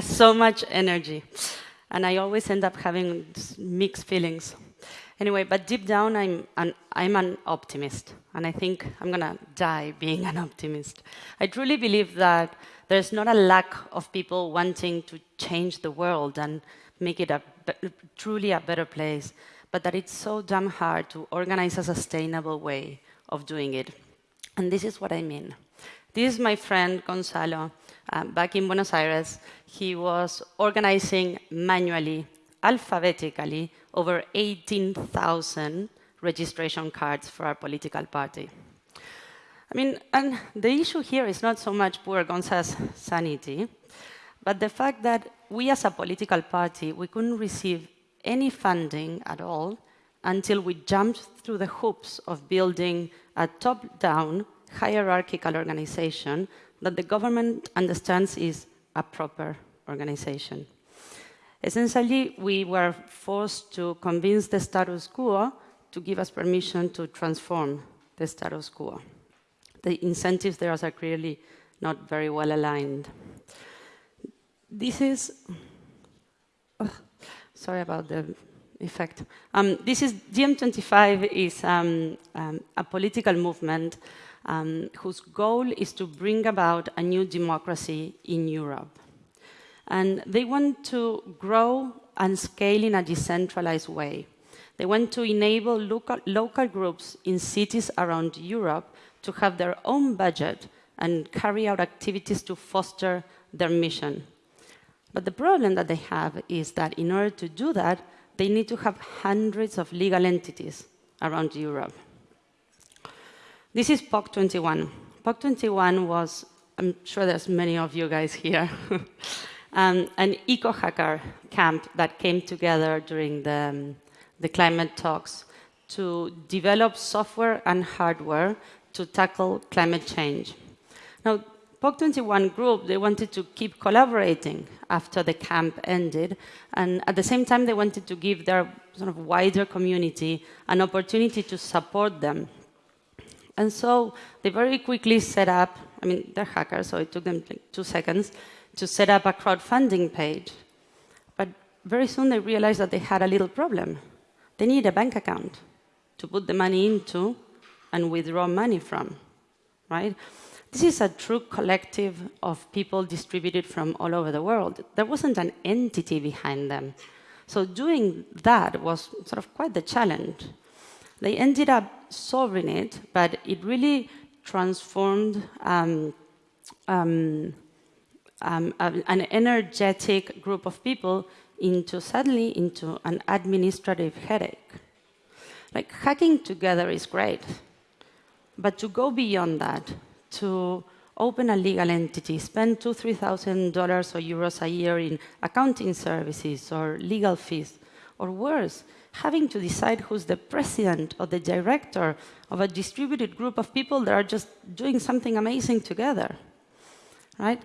has so much energy. And I always end up having mixed feelings. Anyway, but deep down, I'm an, I'm an optimist. And I think I'm going to die being an optimist. I truly believe that there's not a lack of people wanting to change the world and make it a truly a better place, but that it's so damn hard to organize a sustainable way of doing it. And this is what I mean. This is my friend Gonzalo. Uh, back in Buenos Aires, he was organizing manually, alphabetically, over 18,000 registration cards for our political party. I mean, and the issue here is not so much poor Gonzalo's sanity, but the fact that we as a political party, we couldn't receive any funding at all until we jumped through the hoops of building a top-down hierarchical organization that the government understands is a proper organization. Essentially, we were forced to convince the status quo to give us permission to transform the status quo. The incentives there are clearly not very well aligned. This is, oh, sorry about the effect. Um, this is, DiEM25 is um, um, a political movement um, whose goal is to bring about a new democracy in Europe. And they want to grow and scale in a decentralized way. They want to enable local, local groups in cities around Europe to have their own budget and carry out activities to foster their mission. But the problem that they have is that in order to do that, they need to have hundreds of legal entities around Europe. This is POC21. POC21 was, I'm sure there's many of you guys here, um, an eco-hacker camp that came together during the, um, the climate talks to develop software and hardware to tackle climate change. Now, POC21 group, they wanted to keep collaborating after the camp ended, and at the same time, they wanted to give their sort of wider community an opportunity to support them. And so they very quickly set up, I mean, they're hackers, so it took them like two seconds, to set up a crowdfunding page. But very soon they realized that they had a little problem. They need a bank account to put the money into and withdraw money from, right? This is a true collective of people distributed from all over the world. There wasn't an entity behind them. So doing that was sort of quite the challenge. They ended up solving it, but it really transformed um, um, um, an energetic group of people into suddenly into an administrative headache. Like hacking together is great, but to go beyond that, to open a legal entity, spend two, three thousand dollars or euros a year in accounting services or legal fees, or worse, having to decide who's the president or the director of a distributed group of people that are just doing something amazing together, right?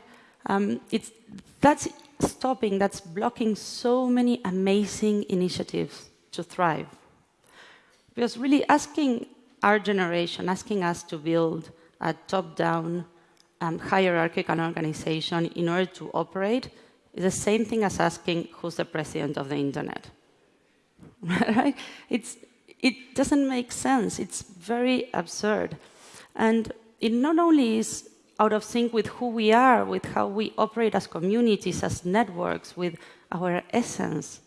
Um, it's, that's stopping, that's blocking so many amazing initiatives to thrive. Because really asking our generation, asking us to build a top-down um, hierarchical organization in order to operate is the same thing as asking who's the president of the internet. right? It's, it doesn't make sense. It's very absurd. And it not only is out of sync with who we are, with how we operate as communities, as networks, with our essence,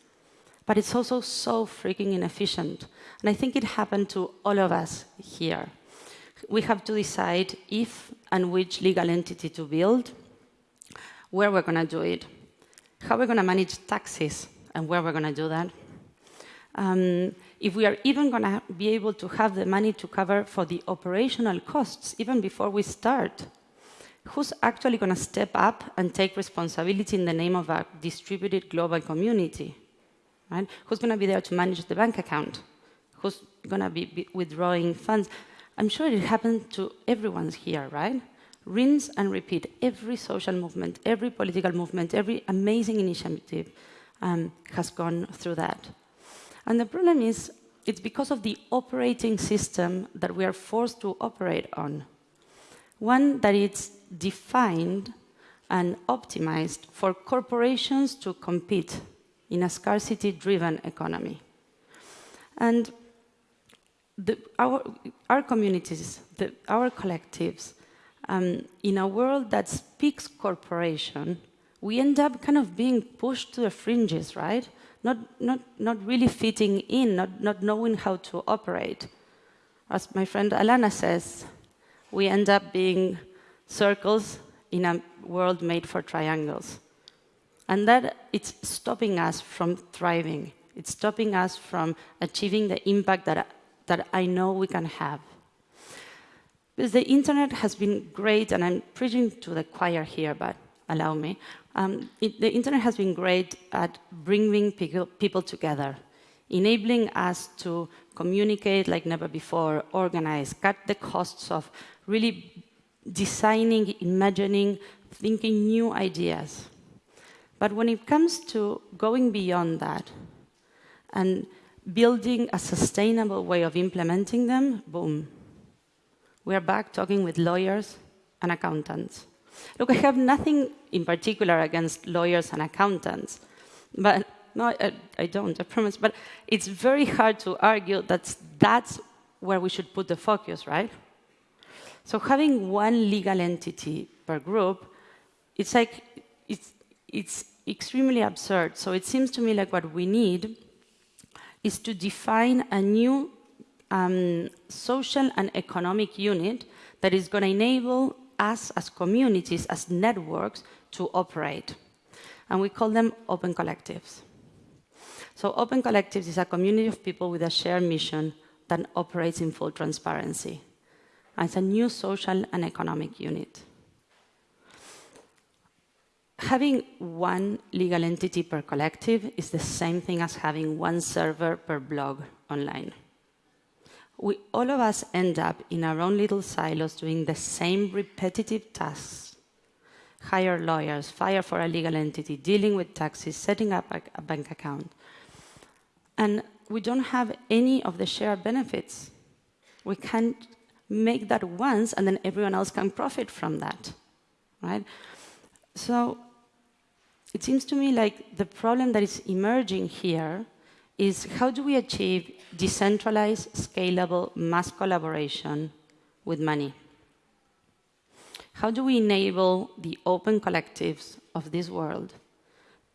but it's also so freaking inefficient. And I think it happened to all of us here. We have to decide if and which legal entity to build, where we're going to do it, how we're going to manage taxes, and where we're going to do that. Um, if we are even going to be able to have the money to cover for the operational costs, even before we start, who's actually going to step up and take responsibility in the name of a distributed global community? Right? Who's going to be there to manage the bank account? Who's going to be, withdrawing funds? I'm sure it happened to everyone's here, right? Rinse and repeat. Every social movement, every political movement, every amazing initiative um, has gone through that. And the problem is, it's because of the operating system that we are forced to operate on. One that is defined and optimized for corporations to compete in a scarcity-driven economy. And the, our, our communities, the, our collectives, um, in a world that speaks corporation, we end up kind of being pushed to the fringes, right? Not, not, not really fitting in, not, not knowing how to operate. As my friend Alana says, we end up being circles in a world made for triangles. And that it's stopping us from thriving. It's stopping us from achieving the impact that, that I know we can have. Because the internet has been great, and I'm preaching to the choir here, but allow me. Um, it, the internet has been great at bringing people, together, enabling us to communicate like never before, organize, cut the costs of really designing, imagining, thinking new ideas. But when it comes to going beyond that and building a sustainable way of implementing them, boom. We are back talking with lawyers and accountants. Look, I have nothing in particular against lawyers and accountants, but no, I, I don't, I promise. But it's very hard to argue that that's where we should put the focus, right? So having one legal entity per group, it's like, it's, it's extremely absurd. So it seems to me like what we need is to define a new um, social and economic unit that is going to enable us as communities, as networks, to operate. And we call them open collectives. So open collectives is a community of people with a shared mission that operates in full transparency. And it's a new social and economic unit. Having one legal entity per collective is the same thing as having one server per blog online we, all of us end up in our own little silos doing the same repetitive tasks. Hire lawyers, fire for a legal entity, dealing with taxes, setting up a, a bank account. And we don't have any of the shared benefits. We can't make that once and then everyone else can profit from that, right? So it seems to me like the problem that is emerging here is how do we achieve decentralized, scalable, mass collaboration with money? How do we enable the open collectives of this world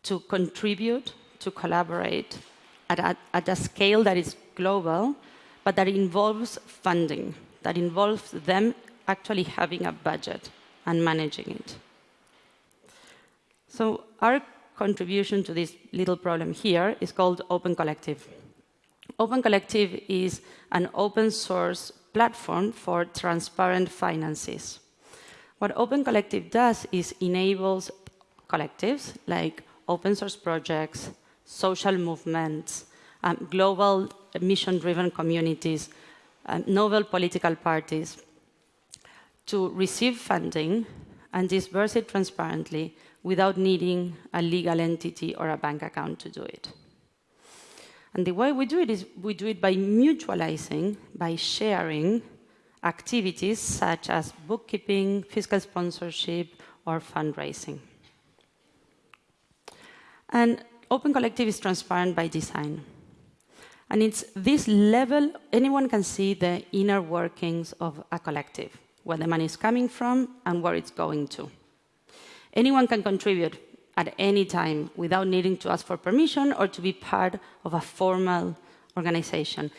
to contribute, to collaborate at a, at a scale that is global, but that involves funding, that involves them actually having a budget and managing it? So our contribution to this little problem here is called Open Collective. Open Collective is an open source platform for transparent finances. What Open Collective does is enables collectives like open source projects, social movements, um, global mission-driven communities, um, novel political parties to receive funding and disperse it transparently without needing a legal entity or a bank account to do it. And the way we do it is we do it by mutualizing, by sharing activities such as bookkeeping, fiscal sponsorship, or fundraising. And Open Collective is transparent by design. And it's this level, anyone can see the inner workings of a collective, where the money is coming from and where it's going to. Anyone can contribute at any time without needing to ask for permission or to be part of a formal organization.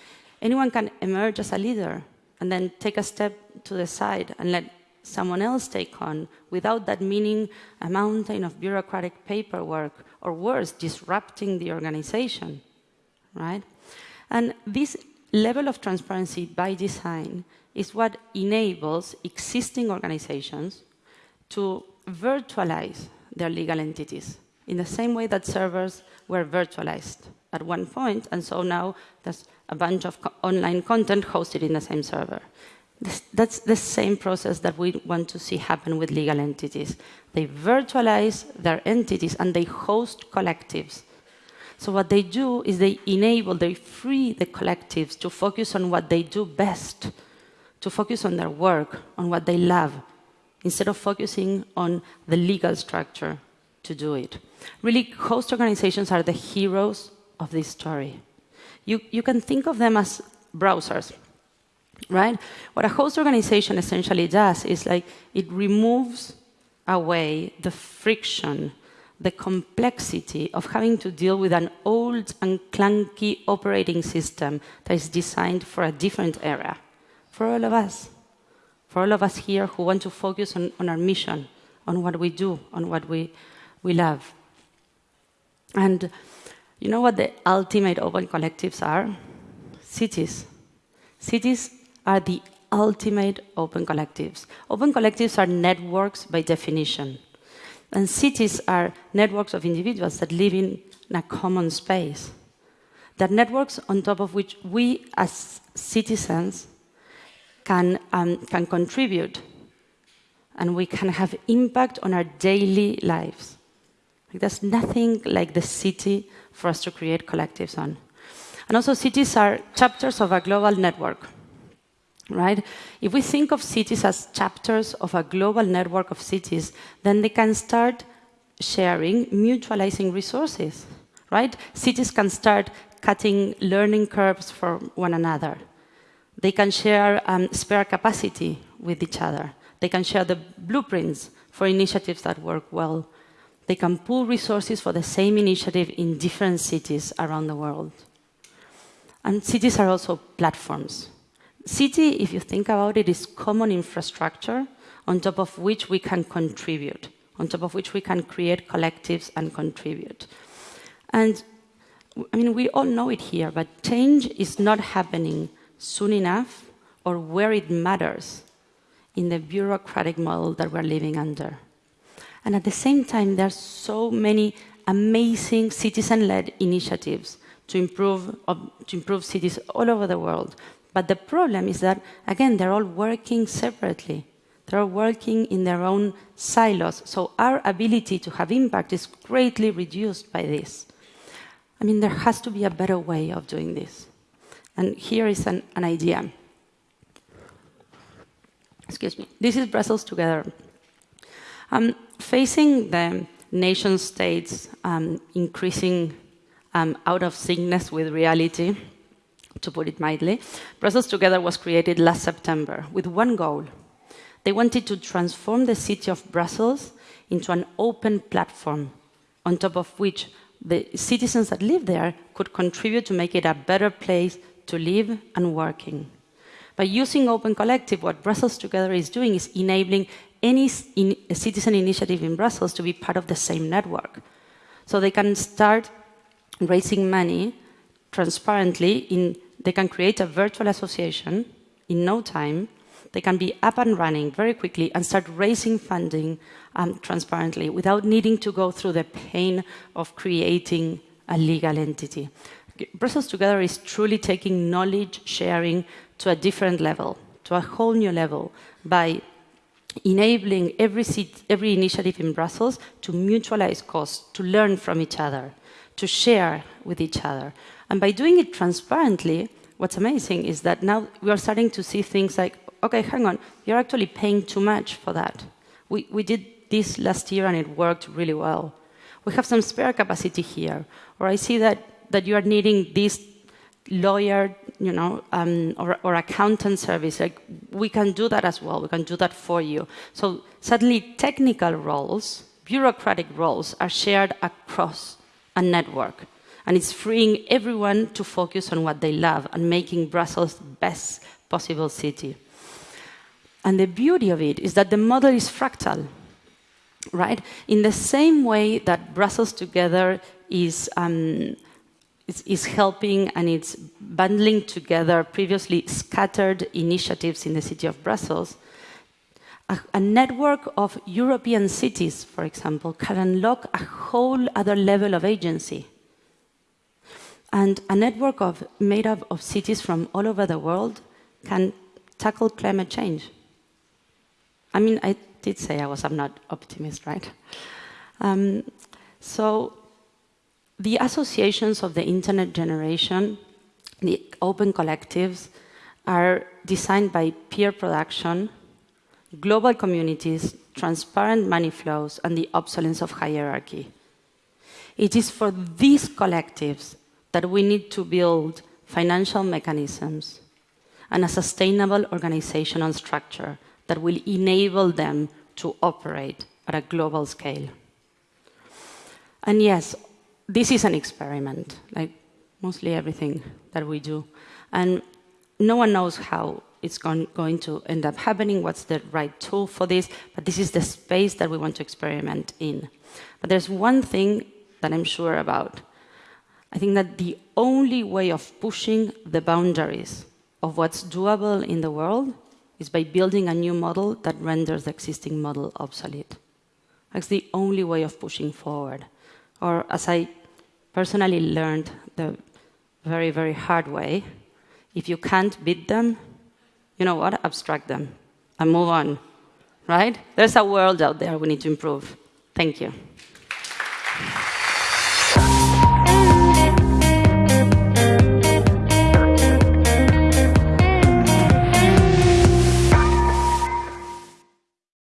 Anyone can emerge as a leader and then take a step to the side and let someone else take on without that meaning a mountain of bureaucratic paperwork or worse, disrupting the organization, right? And this level of transparency by design is what enables existing organizations to virtualize their legal entities in the same way that servers were virtualized at one point, and so now there's a bunch of co online content hosted in the same server. This, that's the same process that we want to see happen with legal entities. They virtualize their entities and they host collectives. So what they do is they enable, they free the collectives to focus on what they do best, to focus on their work, on what they love, instead of focusing on the legal structure to do it. Really, host organizations are the heroes of this story. You, you can think of them as browsers, right? What a host organization essentially does is like it removes away the friction, the complexity of having to deal with an old and clunky operating system that is designed for a different era, for all of us, for all of us here who want to focus on, on our mission, on what we do, on what we, we love. And you know what the ultimate open collectives are? Cities. Cities are the ultimate open collectives. Open collectives are networks by definition. And cities are networks of individuals that live in a common space. That networks on top of which we as citizens can, um, can contribute and we can have impact on our daily lives. There's nothing like the city for us to create collectives on. And also cities are chapters of a global network right? If we think of cities as chapters of a global network of cities, then they can start sharing, mutualizing resources, right? Cities can start cutting learning curves for one another. They can share um, spare capacity with each other. They can share the blueprints for initiatives that work well. They can pool resources for the same initiative in different cities around the world. And cities are also platforms, City, if you think about it, is common infrastructure on top of which we can contribute, on top of which we can create collectives and contribute. And I mean, we all know it here, but change is not happening soon enough or where it matters in the bureaucratic model that we're living under. And at the same time, there are so many amazing citizen led initiatives to improve, to improve cities all over the world but the problem is that, again, they're all working separately. They're working in their own silos. So our ability to have impact is greatly reduced by this. I mean, there has to be a better way of doing this. And here is an, an idea. Excuse me. This is Brussels Together. Um, facing the nation states um, increasing um, out of sync with reality, to put it mildly, Brussels Together was created last September with one goal. They wanted to transform the city of Brussels into an open platform on top of which the citizens that live there could contribute to make it a better place to live and working. By using Open Collective, what Brussels Together is doing is enabling any in citizen initiative in Brussels to be part of the same network. So they can start raising money transparently in they can create a virtual association in no time. They can be up and running very quickly and start raising funding um, transparently without needing to go through the pain of creating a legal entity. Brussels Together is truly taking knowledge sharing to a different level, to a whole new level, by enabling every, seat, every initiative in Brussels to mutualize costs, to learn from each other, to share with each other. And by doing it transparently, what's amazing is that now we are starting to see things like, okay, hang on, you're actually paying too much for that. We, we did this last year and it worked really well. We have some spare capacity here. Or I see that, that you are needing this lawyer, you know, um, or, or accountant service. Like we can do that as well. We can do that for you. So suddenly technical roles, bureaucratic roles are shared across a network and it's freeing everyone to focus on what they love and making Brussels the best possible city. And the beauty of it is that the model is fractal, right? In the same way that Brussels Together is, um, is, is, helping and it's bundling together previously scattered initiatives in the city of Brussels, a, a network of European cities, for example, can unlock a whole other level of agency and a network of, made up of cities from all over the world can tackle climate change. I mean, I did say I was I'm not optimist, right? Um, so the associations of the internet generation, the open collectives, are designed by peer production, global communities, transparent money flows, and the obsolescence of hierarchy. It is for these collectives that we need to build financial mechanisms and a sustainable organizational structure that will enable them to operate at a global scale. And yes, this is an experiment, like mostly everything that we do. And no one knows how it's going, to end up happening, what's the right tool for this, but this is the space that we want to experiment in. But there's one thing that I'm sure about. I think that the only way of pushing the boundaries of what's doable in the world is by building a new model that renders the existing model obsolete. That's the only way of pushing forward. Or as I personally learned the very, very hard way, if you can't beat them, you know what? Abstract them and move on, right? There's a world out there we need to improve. Thank you.